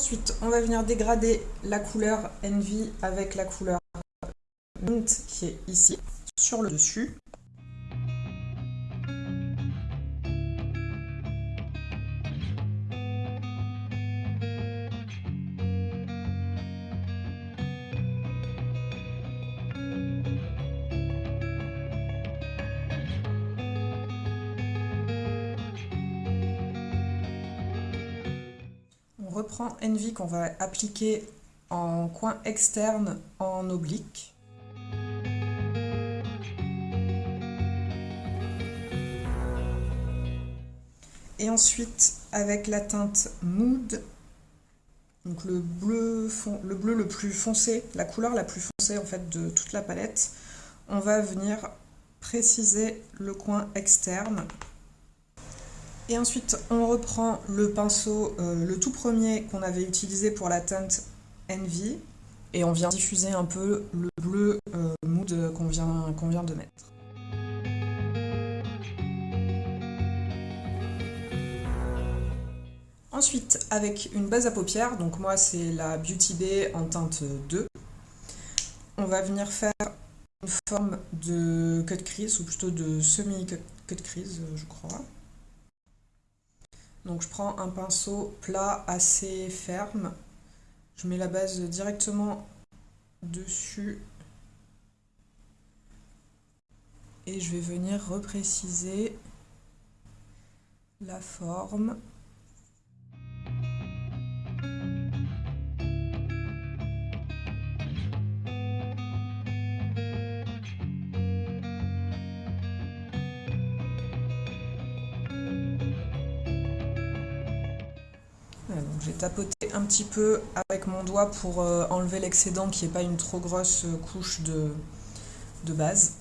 Ensuite, on va venir dégrader la couleur Envy avec la couleur Mint qui est ici, sur le dessus. Reprend Envy qu'on va appliquer en coin externe en oblique. Et ensuite, avec la teinte Mood, donc le bleu, le bleu le plus foncé, la couleur la plus foncée en fait de toute la palette, on va venir préciser le coin externe et ensuite, on reprend le pinceau, euh, le tout premier qu'on avait utilisé pour la teinte Envy, et on vient diffuser un peu le bleu euh, mood qu'on vient, vient de mettre. Ensuite, avec une base à paupières, donc moi c'est la Beauty Bay en teinte 2, on va venir faire une forme de cut crease, ou plutôt de semi-cut crease, je crois. Donc je prends un pinceau plat assez ferme, je mets la base directement dessus et je vais venir repréciser la forme. J'ai tapoté un petit peu avec mon doigt pour euh, enlever l'excédent qui n'est pas une trop grosse euh, couche de, de base.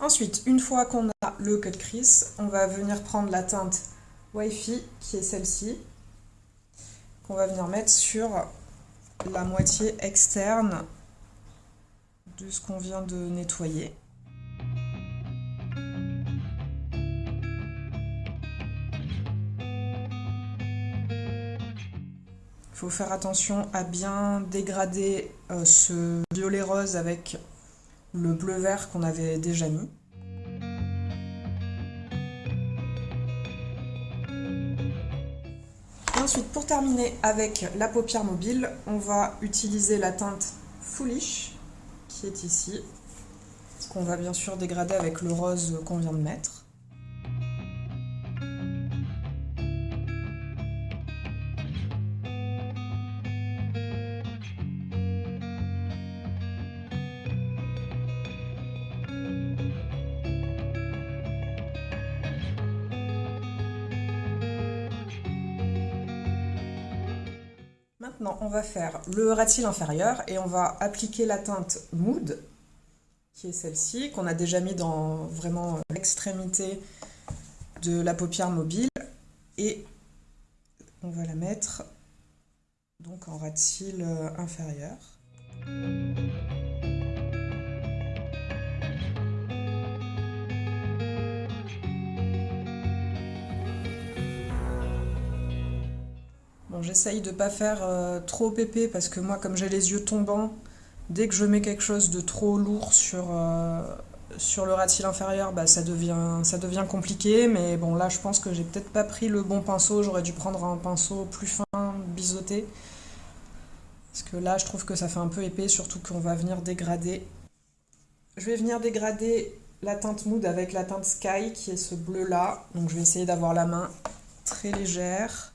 Ensuite, une fois qu'on a le cut crease, on va venir prendre la teinte Wi-Fi, qui est celle-ci, qu'on va venir mettre sur la moitié externe de ce qu'on vient de nettoyer. Il faut faire attention à bien dégrader euh, ce violet rose avec le bleu vert qu'on avait déjà mis. Ensuite, pour terminer avec la paupière mobile, on va utiliser la teinte Foolish, qui est ici, qu'on va bien sûr dégrader avec le rose qu'on vient de mettre. Maintenant, on va faire le ras inférieur et on va appliquer la teinte Mood, qui est celle-ci, qu'on a déjà mis dans vraiment l'extrémité de la paupière mobile. Et on va la mettre donc en ras inférieur. J'essaye de pas faire euh, trop pépé parce que moi, comme j'ai les yeux tombants, dès que je mets quelque chose de trop lourd sur, euh, sur le rat inférieur, bah, ça, devient, ça devient compliqué. Mais bon, là, je pense que j'ai peut-être pas pris le bon pinceau. J'aurais dû prendre un pinceau plus fin, biseauté. Parce que là, je trouve que ça fait un peu épais, surtout qu'on va venir dégrader. Je vais venir dégrader la teinte Mood avec la teinte Sky, qui est ce bleu-là. Donc je vais essayer d'avoir la main très légère.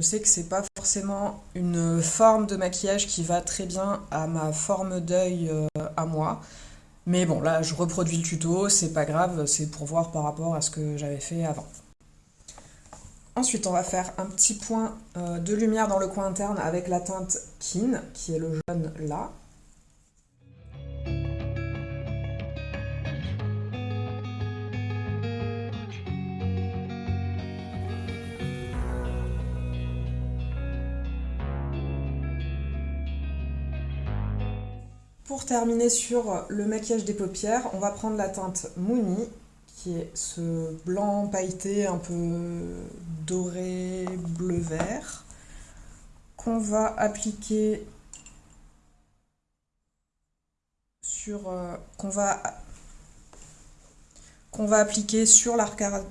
Je sais que c'est pas forcément une forme de maquillage qui va très bien à ma forme d'œil euh, à moi. Mais bon, là, je reproduis le tuto, c'est pas grave, c'est pour voir par rapport à ce que j'avais fait avant. Ensuite, on va faire un petit point euh, de lumière dans le coin interne avec la teinte Kin, qui est le jaune là. Pour terminer sur le maquillage des paupières, on va prendre la teinte Mouni, qui est ce blanc pailleté un peu doré bleu-vert, qu'on va appliquer sur... Euh, qu'on va qu'on va appliquer sur l'arcade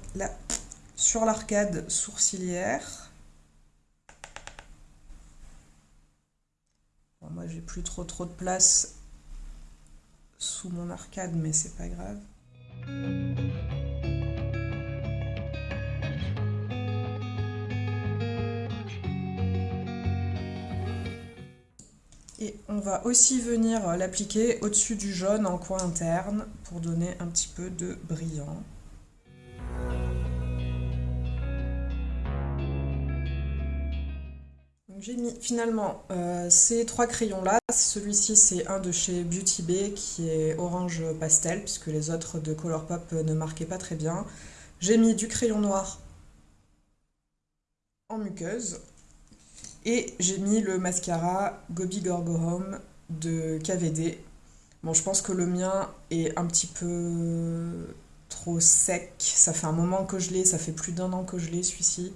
sur l'arcade sourcilière. moi j'ai plus trop trop de place sous mon arcade, mais c'est pas grave. Et on va aussi venir l'appliquer au-dessus du jaune en coin interne pour donner un petit peu de brillant. J'ai mis finalement euh, ces trois crayons là. Celui-ci c'est un de chez Beauty Bay qui est orange pastel puisque les autres de Colourpop ne marquaient pas très bien. J'ai mis du crayon noir en muqueuse et j'ai mis le mascara Gobi Gorgo Home de KVD. Bon je pense que le mien est un petit peu trop sec. Ça fait un moment que je l'ai, ça fait plus d'un an que je l'ai celui-ci.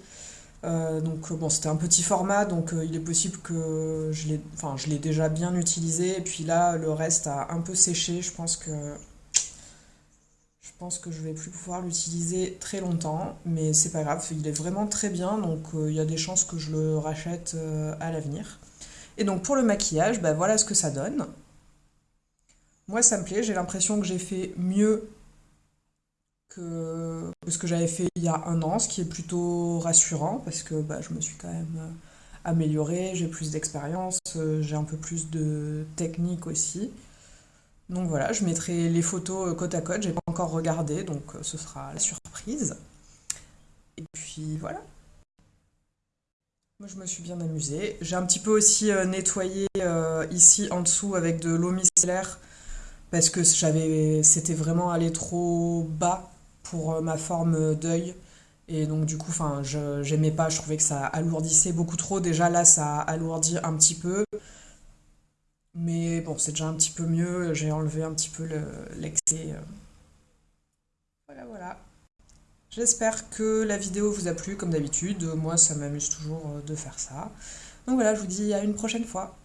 Euh, donc bon, c'était un petit format, donc euh, il est possible que je l'ai enfin, je déjà bien utilisé. Et puis là, le reste a un peu séché. Je pense que je pense que je vais plus pouvoir l'utiliser très longtemps, mais c'est pas grave. Il est vraiment très bien, donc euh, il y a des chances que je le rachète à l'avenir. Et donc pour le maquillage, ben, voilà ce que ça donne. Moi, ça me plaît. J'ai l'impression que j'ai fait mieux que ce que j'avais fait il y a un an, ce qui est plutôt rassurant parce que bah, je me suis quand même euh, améliorée, j'ai plus d'expérience, euh, j'ai un peu plus de technique aussi. Donc voilà, je mettrai les photos euh, côte à côte, j'ai pas encore regardé, donc ce sera la surprise. Et puis voilà. Moi je me suis bien amusée. J'ai un petit peu aussi nettoyé ici en dessous avec de l'eau micellaire parce que j'avais c'était vraiment allé trop bas pour euh, ma forme d'œil. Et donc du coup, enfin, j'aimais pas, je trouvais que ça alourdissait beaucoup trop. Déjà là, ça alourdit un petit peu. Mais bon, c'est déjà un petit peu mieux. J'ai enlevé un petit peu l'excès. Euh. voilà, voilà. J'espère que la vidéo vous a plu, comme d'habitude. Moi, ça m'amuse toujours euh, de faire ça. Donc voilà, je vous dis à une prochaine fois.